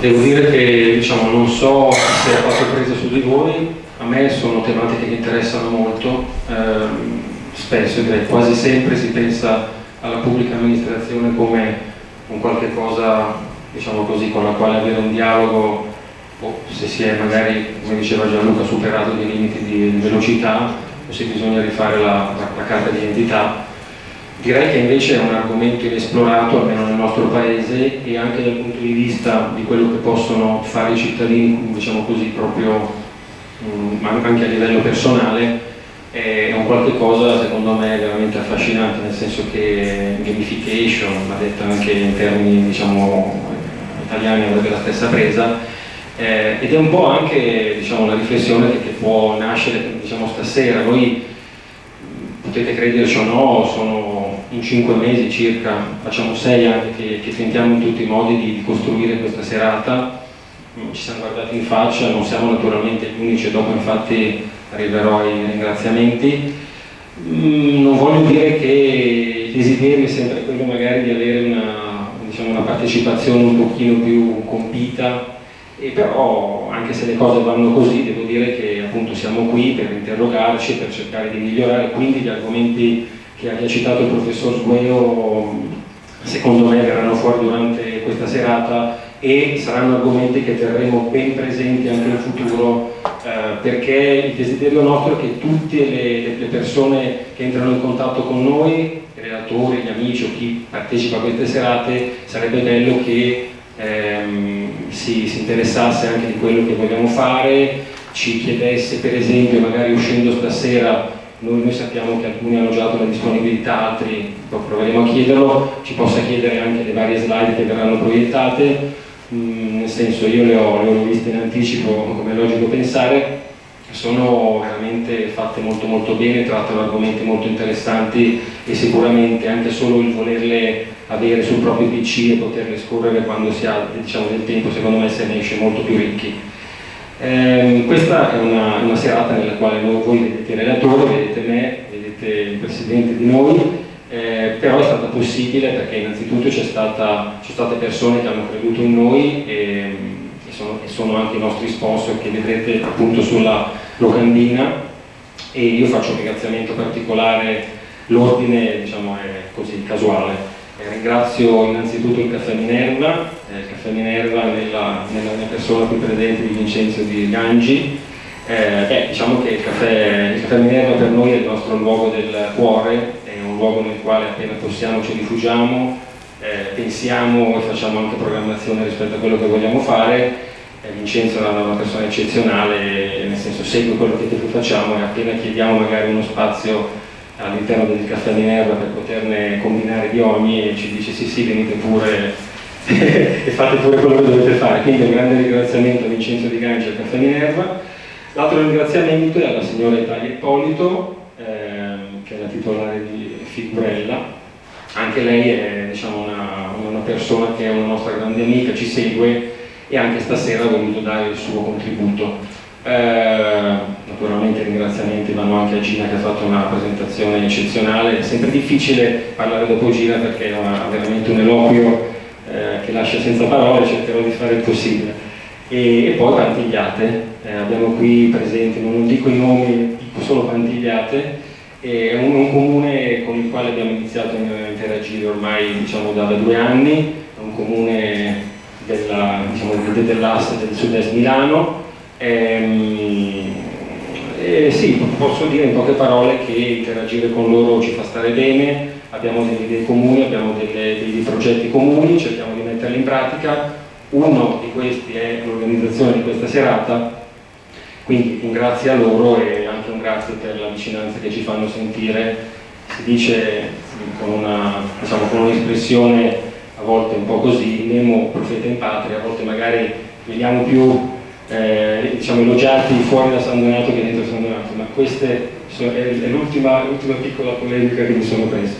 devo dire che diciamo, non so se ha fatto presa su di voi, a me sono tematiche che interessano molto, ehm, spesso direi quasi sempre si pensa alla pubblica amministrazione come un qualche cosa diciamo così, con la quale avere un dialogo o se si è magari, come diceva Gianluca, superato dei limiti di, velocità o se bisogna rifare la, la, la carta di identità Direi che invece è un argomento inesplorato, almeno nel nostro paese, e anche dal punto di vista di quello che possono fare i cittadini, diciamo così, proprio mm, anche a livello personale, è un qualche cosa secondo me veramente affascinante, nel senso che gamification, va detta anche in termini diciamo, italiani, avrebbe la stessa presa, eh, ed è un po' anche diciamo, la riflessione che, che può nascere diciamo, stasera. Noi potete crederci o no, sono in cinque mesi circa, facciamo sei anni che, che tentiamo in tutti i modi di, di, costruire questa serata, mm, ci siamo guardati in faccia, non siamo naturalmente gli unici, dopo infatti arriverò ai ringraziamenti. Mm, non voglio dire che il desiderio è sempre quello magari di avere una, diciamo, una partecipazione un pochino più compita, e però anche se le cose vanno così devo dire che appunto siamo qui per interrogarci, per cercare di migliorare, quindi gli argomenti che ha citato il professor Sgueo secondo me verranno fuori durante questa serata e saranno argomenti che terremo ben presenti anche in futuro eh, perché il desiderio nostro è che tutte le, le, persone che entrano in contatto con noi, i relatori, gli amici o chi partecipa a queste serate, sarebbe bello che ehm, si, si interessasse anche di quello che vogliamo fare, ci chiedesse per esempio, magari uscendo stasera, noi, noi, sappiamo che alcuni hanno già dato la disponibilità, altri proveremo a chiederlo, ci possa chiedere anche le varie slide che verranno proiettate, mm, nel senso io le ho, le ho viste in anticipo, come è logico pensare, sono veramente fatte molto molto bene, trattano argomenti molto interessanti e sicuramente anche solo il volerle avere sul proprio PC e poterle scorrere quando si ha diciamo, del tempo, secondo me se ne esce molto più ricchi. Eh, questa è una, una, serata nella quale voi, vedete il relatore, vedete me, vedete il presidente di noi, eh, però è stata possibile perché innanzitutto c'è state persone che hanno creduto in noi e, e, sono, e, sono, anche i nostri sponsor che vedrete appunto sulla locandina e io faccio un ringraziamento particolare, l'ordine diciamo, è così casuale. Eh, ringrazio innanzitutto il Caffè Minerva, eh, Caffè Minerva nella, nella, mia persona qui presente di Vincenzo di Gangi. Eh, eh, diciamo che il caffè, il caffè, Minerva per noi è il nostro luogo del cuore, è un luogo nel quale appena possiamo ci rifugiamo, eh, pensiamo e facciamo anche programmazione rispetto a quello che vogliamo fare. Eh, Vincenzo è una persona eccezionale, nel senso segue quello che facciamo e appena chiediamo magari uno spazio all'interno del caffè Minerva per poterne combinare di ogni e ci dice sì sì venite pure e fate pure quello che dovete fare. Quindi un grande ringraziamento a Vincenzo Di Ganci al caffè Minerva l'altro ringraziamento è alla signora Italia Ippolito ehm, che è la titolare di Figurella anche lei è diciamo, una, una persona che è una nostra grande amica, ci segue e anche stasera ha voluto dare il suo contributo. Eh, naturalmente ringraziamenti vanno anche a Gina che ha fatto una presentazione eccezionale, è sempre difficile parlare dopo Gina perché ha veramente un eloquio eh, che lascia senza parole, cercherò di fare il possibile. E, e poi Pantigliate, eh, abbiamo qui presenti, non dico i nomi, dico solo Pantigliate, è un, un, comune con il quale abbiamo iniziato a interagire ormai diciamo, da, da due anni, è un comune dell'asse diciamo, del sud-est Milano, Ehm, eh, sì, posso dire in poche parole che interagire con loro ci fa stare bene, abbiamo delle idee comuni, abbiamo delle, dei progetti comuni, cerchiamo di metterli in pratica. Uno di questi è l'organizzazione di questa serata, quindi un grazie a loro e anche un grazie per la vicinanza che ci fanno sentire. Si dice con un'espressione diciamo, a volte un po' così, Nemo profeta in patria, a volte magari vediamo più eh, diciamo, elogiati fuori da San Donato che dentro San Donato, ma questa è l'ultima piccola polemica che mi sono preso.